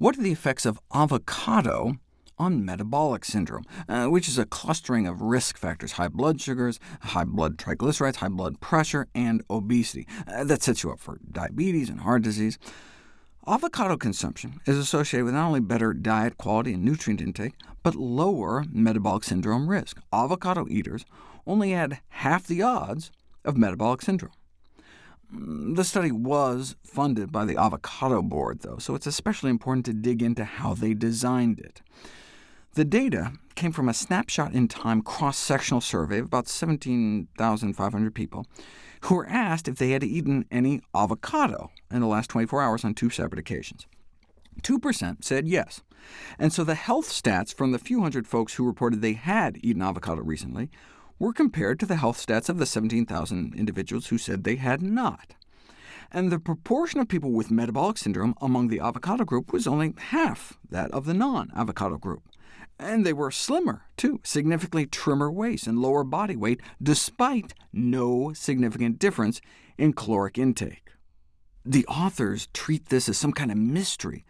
What are the effects of avocado on metabolic syndrome, uh, which is a clustering of risk factors, high blood sugars, high blood triglycerides, high blood pressure, and obesity. Uh, that sets you up for diabetes and heart disease. Avocado consumption is associated with not only better diet quality and nutrient intake, but lower metabolic syndrome risk. Avocado eaters only had half the odds of metabolic syndrome. The study was funded by the Avocado Board, though, so it's especially important to dig into how they designed it. The data came from a snapshot-in-time cross-sectional survey of about 17,500 people, who were asked if they had eaten any avocado in the last 24 hours on two separate occasions. 2% said yes, and so the health stats from the few hundred folks who reported they had eaten avocado recently were compared to the health stats of the 17,000 individuals who said they had not. And the proportion of people with metabolic syndrome among the avocado group was only half that of the non-avocado group. And they were slimmer, too, significantly trimmer waist and lower body weight, despite no significant difference in caloric intake. The authors treat this as some kind of mystery,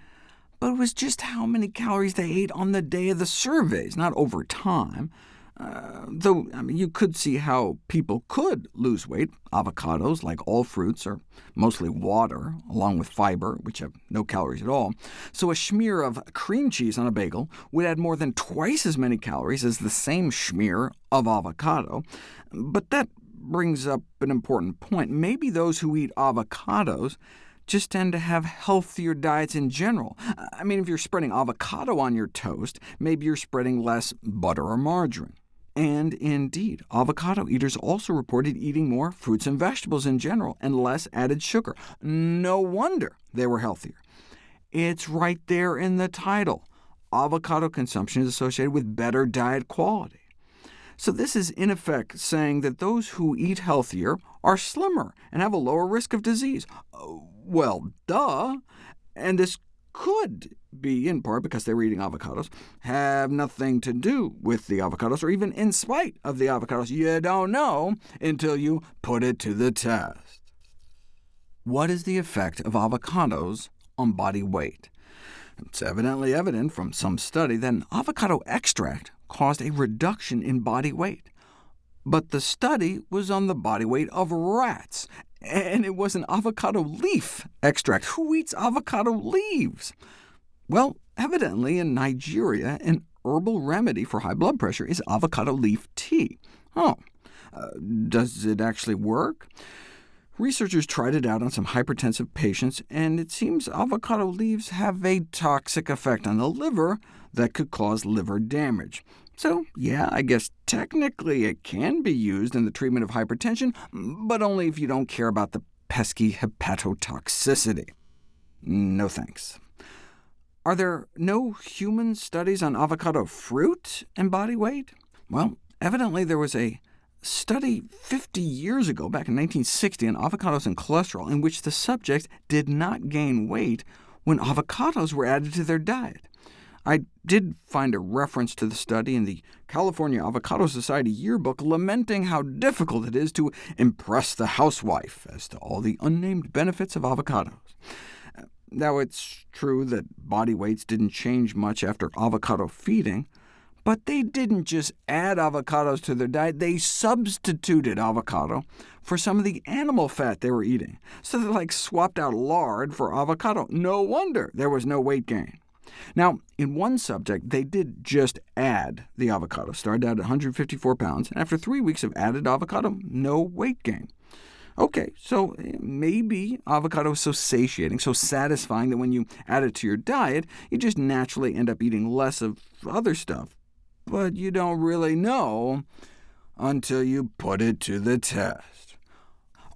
but it was just how many calories they ate on the day of the surveys, not over time. Uh, though I mean, you could see how people could lose weight. Avocados, like all fruits, are mostly water, along with fiber, which have no calories at all. So a smear of cream cheese on a bagel would add more than twice as many calories as the same smear of avocado. But that brings up an important point. Maybe those who eat avocados just tend to have healthier diets in general. I mean, if you're spreading avocado on your toast, maybe you're spreading less butter or margarine. And indeed, avocado eaters also reported eating more fruits and vegetables in general, and less added sugar. No wonder they were healthier. It's right there in the title. Avocado consumption is associated with better diet quality. So this is in effect saying that those who eat healthier are slimmer and have a lower risk of disease. Uh, well, duh. And this could be, in part because they were eating avocados, have nothing to do with the avocados, or even in spite of the avocados. You don't know until you put it to the test. What is the effect of avocados on body weight? It's evidently evident from some study that an avocado extract caused a reduction in body weight. But the study was on the body weight of rats, and it was an avocado leaf extract. Who eats avocado leaves? Well, evidently in Nigeria, an herbal remedy for high blood pressure is avocado leaf tea. Oh, uh, does it actually work? Researchers tried it out on some hypertensive patients, and it seems avocado leaves have a toxic effect on the liver that could cause liver damage. So yeah, I guess technically it can be used in the treatment of hypertension, but only if you don't care about the pesky hepatotoxicity. No thanks. Are there no human studies on avocado fruit and body weight? Well, evidently there was a study 50 years ago, back in 1960, on avocados and cholesterol, in which the subjects did not gain weight when avocados were added to their diet. I did find a reference to the study in the California Avocado Society yearbook lamenting how difficult it is to impress the housewife as to all the unnamed benefits of avocados. Now, it's true that body weights didn't change much after avocado feeding, but they didn't just add avocados to their diet, they substituted avocado for some of the animal fat they were eating. So they like swapped out lard for avocado. No wonder there was no weight gain. Now, in one subject, they did just add the avocado, started out at 154 pounds, and after three weeks of added avocado, no weight gain. OK, so eh, maybe avocado is so satiating, so satisfying, that when you add it to your diet, you just naturally end up eating less of other stuff. But you don't really know until you put it to the test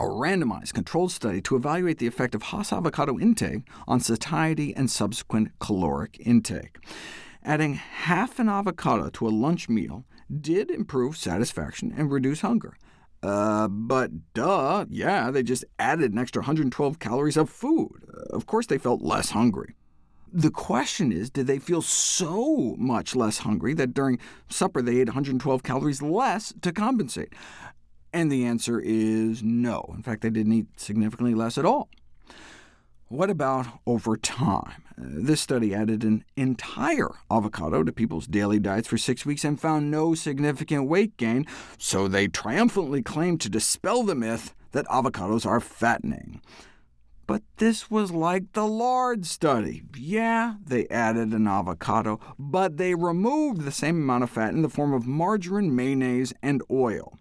a randomized controlled study to evaluate the effect of Hass avocado intake on satiety and subsequent caloric intake. Adding half an avocado to a lunch meal did improve satisfaction and reduce hunger. Uh, but duh, yeah, they just added an extra 112 calories of food. Uh, of course they felt less hungry. The question is, did they feel so much less hungry that during supper they ate 112 calories less to compensate? And the answer is no. In fact, they didn't eat significantly less at all. What about over time? This study added an entire avocado to people's daily diets for six weeks and found no significant weight gain, so they triumphantly claimed to dispel the myth that avocados are fattening. But this was like the lard study. Yeah, they added an avocado, but they removed the same amount of fat in the form of margarine, mayonnaise, and oil.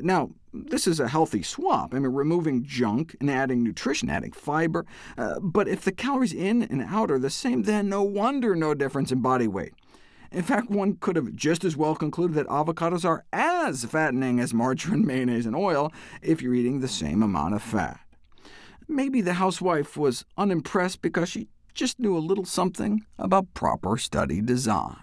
Now, this is a healthy swap. I mean, removing junk and adding nutrition, adding fiber. Uh, but if the calories in and out are the same, then no wonder no difference in body weight. In fact, one could have just as well concluded that avocados are as fattening as margarine, mayonnaise, and oil if you're eating the same amount of fat. Maybe the housewife was unimpressed because she just knew a little something about proper study design.